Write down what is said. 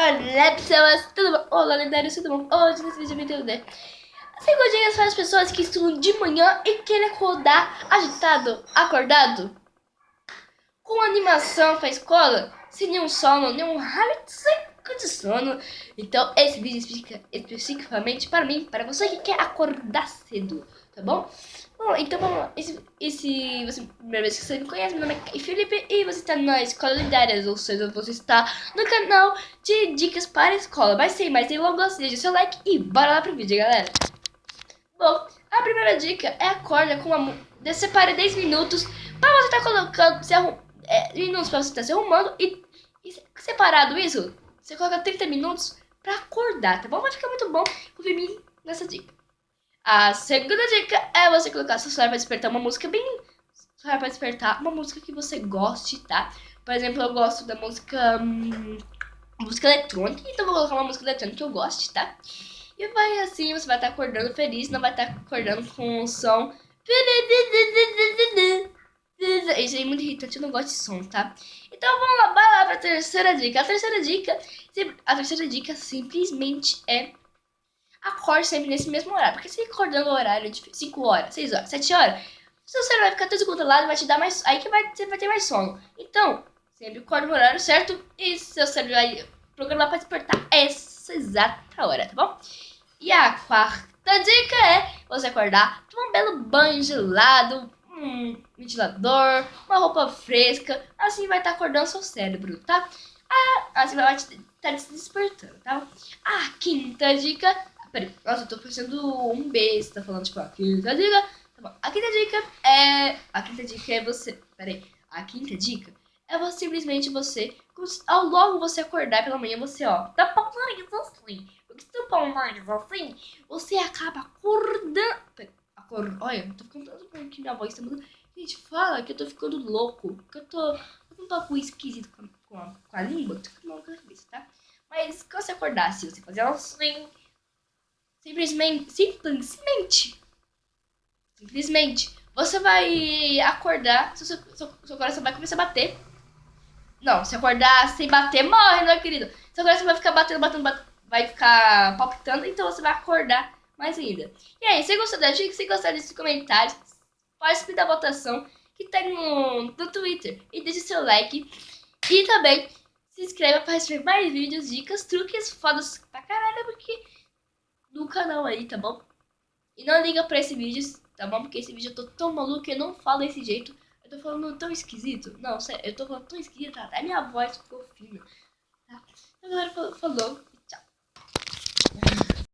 Olá pessoas, tudo bom? Olá lendários, tudo bom? Hoje nesse vídeo eu vim entender 5 dicas para as pessoas que estudam de manhã e querem acordar agitado, acordado? Com animação para a escola, sem nenhum sono, nenhum hábito seco de sono? Então esse vídeo explica especificamente para mim, para você que quer acordar cedo, tá bom? Bom, então vamos lá. Esse, esse você, primeira vez que você me conhece, meu nome é Felipe e você está na Escola Lendárias, ou seja, você está no canal de dicas para a escola. Mas sem mais delongas, deixa seu like e bora lá pro vídeo, galera. Bom, a primeira dica é acorda com uma... Separe 10 minutos para você estar tá colocando... Se arrum, é, minutos para você estar tá se arrumando e, e separado isso, você coloca 30 minutos para acordar, tá bom? Vai ficar muito bom confia em nessa dica. A segunda dica é você colocar seu celular para despertar uma música bem... Celular para despertar uma música que você goste, tá? Por exemplo, eu gosto da música... Hum, música eletrônica, então vou colocar uma música eletrônica que eu goste, tá? E vai assim, você vai estar acordando feliz, não vai estar acordando com um som... Isso aí é muito irritante, eu não gosto de som, tá? Então vamos lá, vai lá pra terceira dica. A terceira dica, a terceira dica simplesmente é acorde sempre nesse mesmo horário. Porque se acordando no horário de 5 horas, 6 horas, 7 horas, seu cérebro vai ficar todo descontrolado vai te dar mais. Aí que vai, você vai ter mais sono. Então, sempre acorde no horário certo e seu cérebro vai programar para despertar essa exata hora, tá bom? E a quarta dica é você acordar, tomar um belo banho gelado, um ventilador, uma roupa fresca, assim vai estar tá acordando seu cérebro, tá? Ah, assim vai estar tá despertando, tá? A quinta dica Peraí, nossa, eu tô parecendo um besta falando, tipo, a quinta dica. Tá bom. A quinta dica é. A quinta dica é você. Peraí. A quinta dica é você, simplesmente você. Ao logo você acordar pela manhã, você, ó, tapar o nariz assim. Porque se tapar o nariz assim, você acaba acordando. Acord... Olha, eu tô ficando tanto bom que minha voz tá mudando. Gente, fala que eu tô ficando louco. Que eu tô. Tô um pouco esquisito com a, com a, com língua. Tô ficando louco na cabeça, tá? Mas se você acordasse, você fazer assim Simplesmente, simplesmente, simplesmente, você vai acordar, seu, seu, seu coração vai começar a bater. Não, se acordar sem bater, morre, não é, querido? Seu coração vai ficar batendo, batendo, batendo, vai ficar palpitando, então você vai acordar mais ainda. E aí, se gostou da dica, se gostou desses comentários, participe da votação que tem no, no Twitter e deixe seu like. E também se inscreva para receber mais vídeos, dicas, truques, fodas pra caralho, porque no canal aí, tá bom? E não liga pra esse vídeo, tá bom? Porque esse vídeo eu tô tão maluco que eu não falo desse jeito. Eu tô falando tão esquisito. Não, sério, eu tô falando tão esquisito, até minha voz ficou fina. Tá? Galera falou,